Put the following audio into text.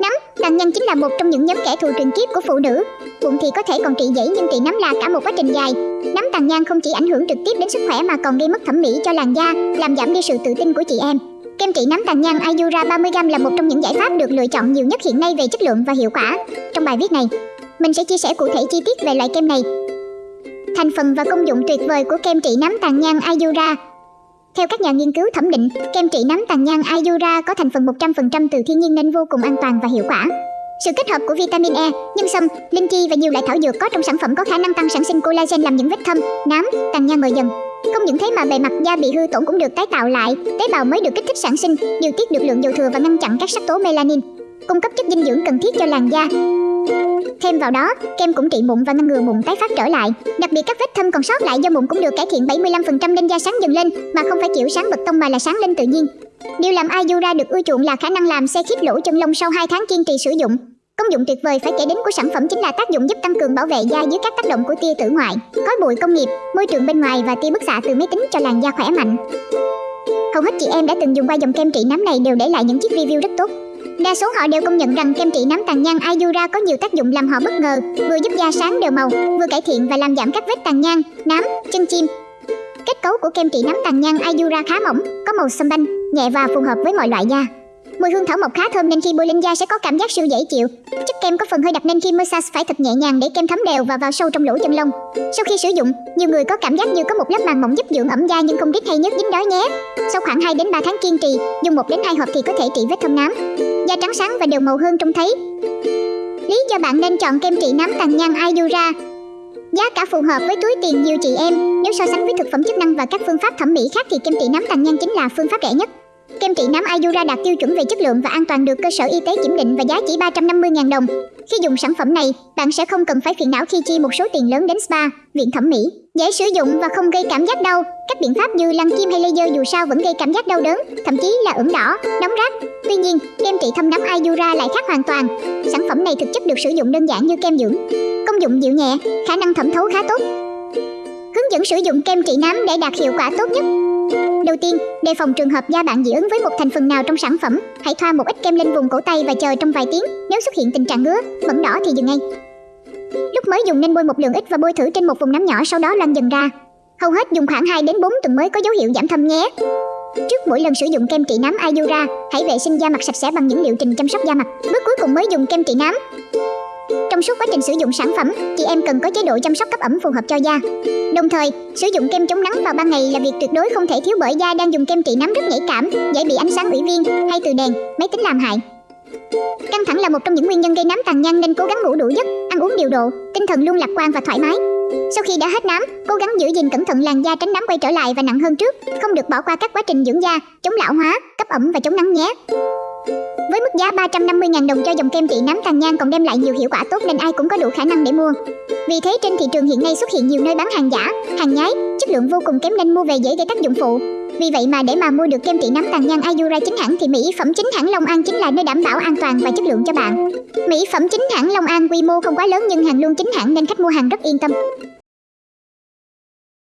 Nấm, tàn nhang chính là một trong những nhóm kẻ thù truyền kiếp của phụ nữ. Bụng thì có thể còn trị dễ nhưng trị nấm là cả một quá trình dài. Nấm tàn nhang không chỉ ảnh hưởng trực tiếp đến sức khỏe mà còn gây mất thẩm mỹ cho làn da, làm giảm đi sự tự tin của chị em. Kem trị nấm tàn nhang Ayura 30g là một trong những giải pháp được lựa chọn nhiều nhất hiện nay về chất lượng và hiệu quả. Trong bài viết này, mình sẽ chia sẻ cụ thể chi tiết về loại kem này. Thành phần và công dụng tuyệt vời của kem trị nấm tàn nhang Ayura theo các nhà nghiên cứu thẩm định, kem trị nám tàn nhang Ayura có thành phần 100% từ thiên nhiên nên vô cùng an toàn và hiệu quả. Sự kết hợp của vitamin E, nhân sâm, linh chi và nhiều loại thảo dược có trong sản phẩm có khả năng tăng sản sinh collagen làm những vết thâm, nám, tàn nhang mờ dần. Không những thế mà bề mặt da bị hư tổn cũng được tái tạo lại, tế bào mới được kích thích sản sinh, điều tiết được lượng dầu thừa và ngăn chặn các sắc tố melanin, cung cấp chất dinh dưỡng cần thiết cho làn da. Thêm vào đó, kem cũng trị mụn và ngăn ngừa mụn tái phát trở lại. Đặc biệt các vết thâm còn sót lại do mụn cũng được cải thiện 75% nên da sáng dần lên, mà không phải kiểu sáng bật tông mà là sáng lên tự nhiên. Điều làm Ayura được ưa chuộng là khả năng làm xe khít lỗ chân lông sau 2 tháng kiên trì sử dụng. Công dụng tuyệt vời phải kể đến của sản phẩm chính là tác dụng giúp tăng cường bảo vệ da dưới các tác động của tia tử ngoại, khói bụi công nghiệp, môi trường bên ngoài và tia bức xạ từ máy tính cho làn da khỏe mạnh. Hầu hết chị em đã từng dùng qua dòng kem trị nám này đều để lại những chiếc review rất tốt. Đa số họ đều công nhận rằng kem trị nám tàn nhang Ayura có nhiều tác dụng làm họ bất ngờ, vừa giúp da sáng đều màu, vừa cải thiện và làm giảm các vết tàn nhang, nám, chân chim. Kết cấu của kem trị nám tàn nhang Ayura khá mỏng, có màu xâm banh, nhẹ và phù hợp với mọi loại da. Mùi hương thảo mộc khá thơm nên khi bôi lên da sẽ có cảm giác siêu dễ chịu. Chất kem có phần hơi đặc nên khi massage phải thật nhẹ nhàng để kem thấm đều và vào sâu trong lỗ chân lông. Sau khi sử dụng, nhiều người có cảm giác như có một lớp màng mỏng giúp dưỡng ẩm da nhưng không rít hay nhớt dính đó nhé. Sau khoảng 2 đến 3 tháng kiên trì, dùng 1 đến 2 hộp thì có thể trị vết thâm nám. Da trắng sáng và đều màu hơn trông thấy. Lý do bạn nên chọn kem trị nám tàn nhang Ayura Giá cả phù hợp với túi tiền nhiều chị em. Nếu so sánh với thực phẩm chức năng và các phương pháp thẩm mỹ khác thì kem trị nám tàn nhang chính là phương pháp rẻ nhất. Kem trị nám Ayura đạt tiêu chuẩn về chất lượng và an toàn được cơ sở y tế kiểm định và giá chỉ 350.000 đồng. Khi dùng sản phẩm này, bạn sẽ không cần phải phiền não khi chi một số tiền lớn đến spa, viện thẩm mỹ. Dễ sử dụng và không gây cảm giác đau. Các biện pháp như lăn kim hay laser dù sao vẫn gây cảm giác đau đớn, thậm chí là ửng đỏ, nóng rát. Tuy nhiên, kem trị thâm nám Ayura lại khác hoàn toàn. Sản phẩm này thực chất được sử dụng đơn giản như kem dưỡng. Công dụng dịu nhẹ, khả năng thẩm thấu khá tốt. Hướng dẫn sử dụng kem trị nám để đạt hiệu quả tốt nhất. Đầu tiên, đề phòng trường hợp da bạn dị ứng với một thành phần nào trong sản phẩm, hãy thoa một ít kem lên vùng cổ tay và chờ trong vài tiếng. Nếu xuất hiện tình trạng ngứa, bẩn đỏ thì dừng ngay. Lúc mới dùng nên bôi một lượng ít và bôi thử trên một vùng nắm nhỏ sau đó lan dần ra. Hầu hết dùng khoảng 2 đến 4 tuần mới có dấu hiệu giảm thâm nhé. Trước mỗi lần sử dụng kem trị nám Ayura, hãy vệ sinh da mặt sạch sẽ bằng những liệu trình chăm sóc da mặt. Bước cuối cùng mới dùng kem trị nám. Trong suốt quá trình sử dụng sản phẩm, chị em cần có chế độ chăm sóc cấp ẩm phù hợp cho da. Đồng thời, sử dụng kem chống nắng vào ban ngày là việc tuyệt đối không thể thiếu bởi da đang dùng kem trị nắng rất nhạy cảm, dễ bị ánh sáng ủy viên hay từ đèn, máy tính làm hại. Căng thẳng là một trong những nguyên nhân gây nám tàn nhang nên cố gắng ngủ đủ giấc, ăn uống điều độ, tinh thần luôn lạc quan và thoải mái. Sau khi đã hết nám, cố gắng giữ gìn cẩn thận làn da tránh nám quay trở lại và nặng hơn trước, không được bỏ qua các quá trình dưỡng da, chống lão hóa, cấp ẩm và chống nắng nhé. Với mức giá 350.000 đồng cho dòng kem trị nám tàn nhang còn đem lại nhiều hiệu quả tốt nên ai cũng có đủ khả năng để mua. Vì thế trên thị trường hiện nay xuất hiện nhiều nơi bán hàng giả, hàng nhái, chất lượng vô cùng kém nên mua về dễ gây tác dụng phụ. Vì vậy mà để mà mua được kem trị nám tàn nhang Ayura chính hãng thì mỹ phẩm chính hãng Long An chính là nơi đảm bảo an toàn và chất lượng cho bạn. Mỹ phẩm chính hãng Long An quy mô không quá lớn nhưng hàng luôn chính hãng nên khách mua hàng rất yên tâm.